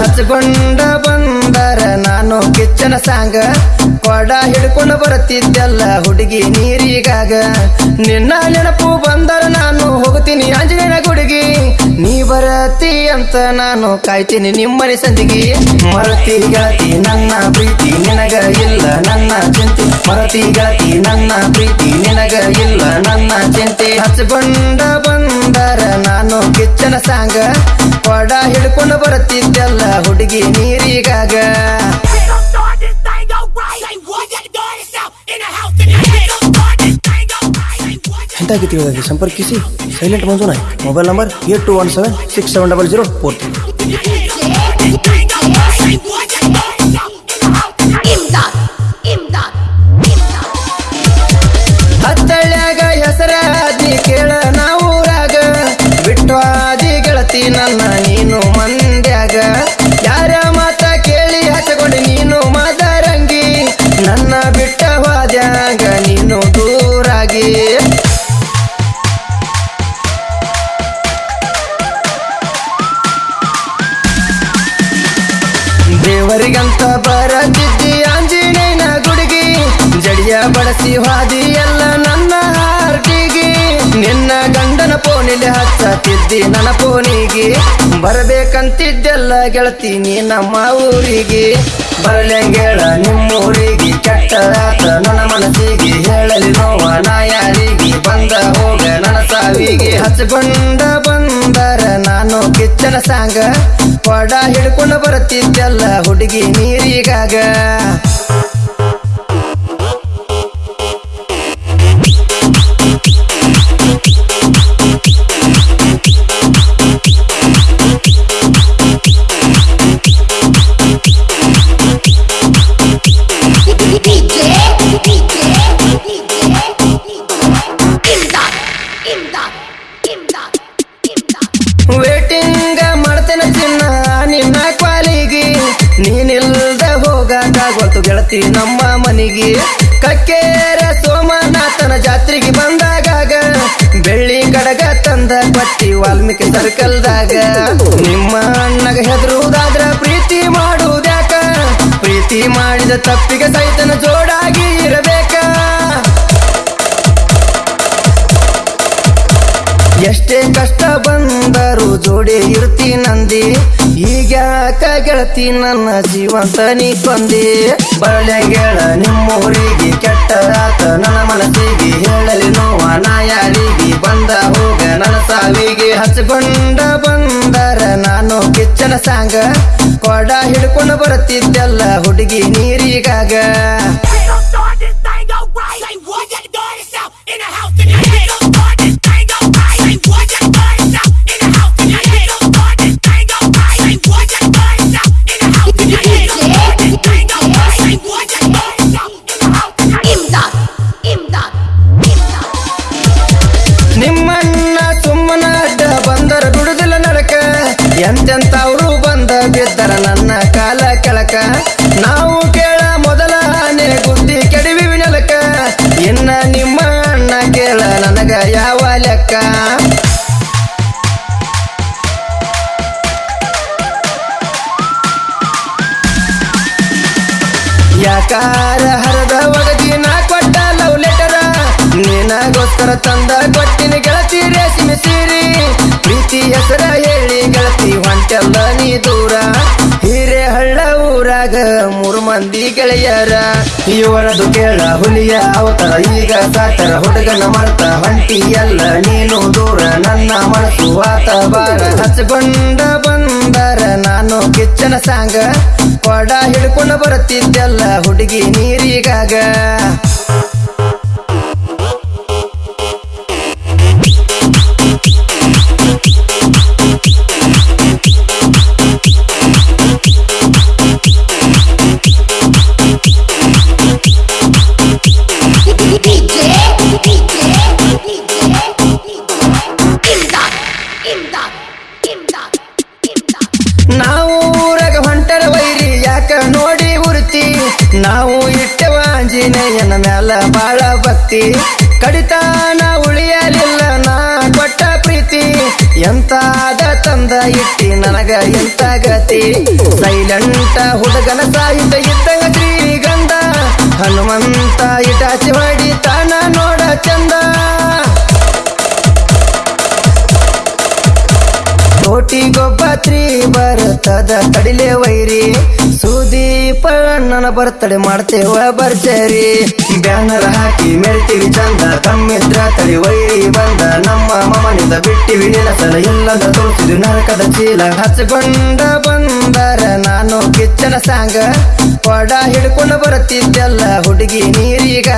ಹಚ್ಕೊಂಡ ಬಂದರ ನಾನು ಕಿಚ್ಚನ ಸಾಂಗ. ಕೊಡ ಹಿಡ್ಕೊಂಡು ಬರುತ್ತಿದ್ದೆಲ್ಲ ಹುಡುಗಿ ನೀರಿಗಾಗ. ನಿನ್ನ ನೆನಪು ಬಂದರ ನಾನು ಹೋಗ್ತೀನಿ ಆಂಜನೇಯನ ಗುಡುಗಿ. ನೀ ಬರತಿ ಅಂತ ನಾನು ಕಾಯ್ತೀನಿ ನಿಮ್ಮನೆ ಸಂದಿಗೆ. ಮರತಿ ಗೆಳತಿ ನನ್ನ ಪ್ರೀತಿ ನಿನಗ ಇಲ್ಲ, ನನ್ನ ಚಿಂತೆ. ಮರತಿ ಗೆಳತಿ ನನ್ನ ಪ್ರೀತಿ ನಿನಗ ಇಲ್ಲ, ನನ್ನ ಚಿಂತೆ. ಹಚ್ಕೊಂಡ ಬಂದಾರ ನಾನು ಕಿಚ್ಚನ ಸಾಂಗ? ಪಡ ಹಿಡ್ಕೊಂಡು ಬರುತ್ತಿದ್ದಲ್ಲ ಹುಡುಗಿ ನೀರಿಗಾಗ. ಸಂಪರ್ಕಿಸಿ. ಸೈಲೆಂಟ್ ಮಂಜುನಾ mobile number eight two one seven six seven double zero four three. ದೇವರಿಗಂತ ಬರತಿದ್ದಿ ಆಂಜನೇಯನ ಗುಡಿಗಿ, ಜಡಿಯ ಬಳಸಿ ಹಾದಿ ಎಲ್ಲ ನನ್ನ ಹಾರ್ಟಿಗೆ. ನಿನ್ನ ಗಂಡನ ಫೋನಿಲೆ ಹಚ್ಚತಿದ್ದಿ ನನ್ನ ಫೋನಿಗೆ ಬರಬೇಕಂತಿದ್ದೆಲ್ಲ ಗೆಳತಿ ನೀ ನಮ್ಮ ಊರಿಗೆ. ಬರಲೆಂಗೇಳ ನಿಮ್ಮೂರಿಗೆ ಕೆಟ್ಟ ಆತ ನನ್ನ ಮನಸ್ಸಿಗೆ ಹೇಳಲಿ ನೋವ ನಾ ಯಾರಿಗೆ ಬಂದ ಹೋಗ ನನ್ನ ಸಾವಿಗೆ. ಹಚ್ಕೊಂಡ ಬಂದ ಕಿಚ್ಚನ ಸಾಂಗ ಕೊಡ ಹಿಡ್ಕೊಂಡು ಬರುತ್ತಿದ್ದೆಲ್ಲ ಹುಡುಗಿ ನೀರಿಗಾಗ. ಗೆಳತಿ ನಮ್ಮ ಮನಿಗೆ. ಕಕ್ಕೇರ ಸೋಮನಾಥನ ಜಾತ್ರೆಗೆ ಬಂದಾಗ ಬೆಳ್ಳಿ ಕಡಗ ತಂದ ಪಟ್ಟಿ ವಾಲ್ಮೀಕಿ ಸರ್ಕಲ್ದಾಗ. ನಿಮ್ಮ ಅಣ್ಣಗ ಹೆದರುವುದಾದ್ರ ಪ್ರೀತಿ ಮಾಡುವುದ್ಯಾಕ ಪ್ರೀತಿ ಮಾಡಿದ ತಪ್ಪಿಗೆ ಸೈತನ ಜೋಡಾಗಿ ಇರಬೇಕ? ಎಷ್ಟೇ ಕಷ್ಟ ಬಂದರೂ ಜೋಡಿ ಇರ್ತಿ ಈಗ್ಯಾಕ ಗೆಳತಿ ನನ್ನ ಜೀವಂತ ನೀ ಕೊಂದಿ? ನಿಮ್ಮ ನಿಮ್ಮೂರಿಗೆ ಕೆಟ್ಟ ಆತ ನನ್ನ ಮನಸ್ಸಿಗೆ ಹೇಳಲಿ ನೋವ ನಾಯಾಲಿಗೆ ಬಂದ ಹೋಗ ನನ್ನ ಸಾವಿಗೆ ಹಚ್ಕೊಂಡ ಬಂದರ ನಾನು ಕಿಚ್ಚನ ಸಾಂಗ. ಕೊಡ ಹಿಡ್ಕೊಂಡು ಬರುತ್ತಿದ್ದೆಲ್ಲ ಹುಡುಗಿ ನೀರಿಗಾಗ. ಎಂತೆಂತವ್ರು ಬಂದ ಬಿದ್ದರ ನನ್ನ ಕಾಲ ಕೆಳಕ? ನಾವು ಕೇಳ ಮೊದಲ ಆನೆ ಗುದ್ದಿ ಕೆಡವಿ ನೆಲಕ. ಇನ್ನ ನಿಮ್ಮ ಅಣ್ಣ ಕೇಳ ನನಗ ಯಾವ ಲೆಕ್ಕ? ಯಾಕಾರ ಹರದ ಒಡಗಿ ನಾ ಕೊಟ್ಟ ಲವ್ ಲೆಟರ? ನಿನಗೋಸ್ಕರ ತಂದ ಕೊಟ್ಟಿನ ಗೆಳತಿ ರೇಷ್ಮೆ ಸೀರಿ. ಪ್ರೀತಿ ಹೆಸರ ಹೇಳಿ ಹೊಂಟೆಲ್ಲ ನೀ ದೂರ? ಹಿರೇ ಹಳ್ಳ ಊರಾಗ ಮೂರು ಮಂದಿ ಗೆಳೆಯರ. ಇವರದು ಕೇಳ ಹುಲಿಯ ಅವತರ, ಈಗ ಸಾತರ ಹುಡುಗನ ಮರ್ತ ಹೊಂಟಿ ಎಲ್ಲ ನೀನು ದೂರ ನನ್ನ ಮನಸ್ಸು ಬಾರ ಹಚ್ಕೊಂಡ ಬಂದರ ನಾನು ಕಿಚ್ಚನ ಸಾಂಗ, ಕೊಡ ಹಿಡ್ಕೊಂಡು ಬರುತ್ತಿದ್ದೆಲ್ಲ ಹುಡುಗಿ ನೀರಿಗಾಗ. ನಾವು ಊರಾಗ ಹೊಂಟರ ವೈರಿ ಯಾಕ ನೋಡಿ ಉರ್ತಿ ನಾವು ಇಟ್ಟವ ಆಂಜನೇಯನ ಮ್ಯಾಲ ಬಾಳ ಭಕ್ತಿ. ಕಡಿತಾನ ಉಳಿಯಲಿಲ್ಲ ನಾ ಕೊಟ್ಟ ಪ್ರೀತಿ. ಎಂತಾದ ತಂದ ಇಟ್ಟಿ, ನನಗ ಎಂತ ಗತಿ? ಸೈಲೆಂಟ ಹುಡುಗನ ಸಾಹಿತ್ಯ ಇದ್ದಂಗ ಶ್ರೀಗಂಧ. ಹನುಮಂತ ಇಟಾಚಿ ಹೊಡಿ. ಬರ್ತದ ತಡಿಲೆ ವೈರಿ. ಸುದೀಪ ಅಣ್ಣನ ಬರ್ತಡೆ ಮಾಡ್ತೇವ ಬರ್ಜರಿ. ಬ್ಯಾನರ್ ಹಾಕಿ ಮೆರಿತೀವಿ ಚಂದ, ತಮ್ಮಿದ್ರ ತಡಿ ವೈರಿ ಬಂದ. ನಮ್ಮ ಮಮನಿಂದ ಬಿಟ್ಟಿವಿ ನಿಲಸಲ ಇಲ್ಲದ ತೋರಿಸಿದ್ವಿ ನರಕದ ಚೀಲ. ಹಚ್ಕೊಂಡ ಬಂದರ ನಾನು ಕಿಚ್ಚನ ಸಾಂಗ. ಪಡ ಹಿಡ್ಕೊಂಡು ಬರುತ್ತಿದ್ದೆಲ್ಲ ಹುಡುಗಿ ನೀರೀಗ.